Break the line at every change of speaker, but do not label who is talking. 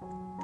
Bye.